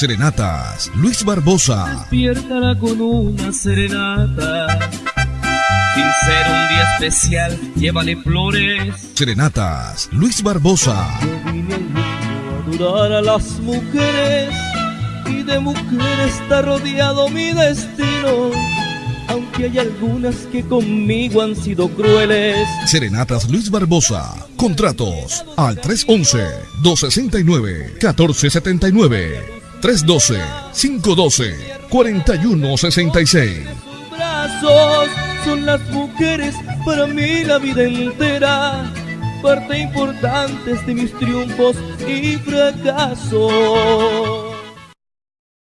Serenatas Luis Barbosa. Despiértala con una serenata. Sin ser un día especial, llévale flores. Serenatas Luis Barbosa. Yo vine a adorar a las mujeres y de mujeres está rodeado mi destino. Aunque hay algunas que conmigo han sido crueles. Serenatas Luis Barbosa. Contratos al 311-269-1479. 312-512-4166. brazos son las mujeres para mí la vida entera, parte importante de mis triunfos y fracasos.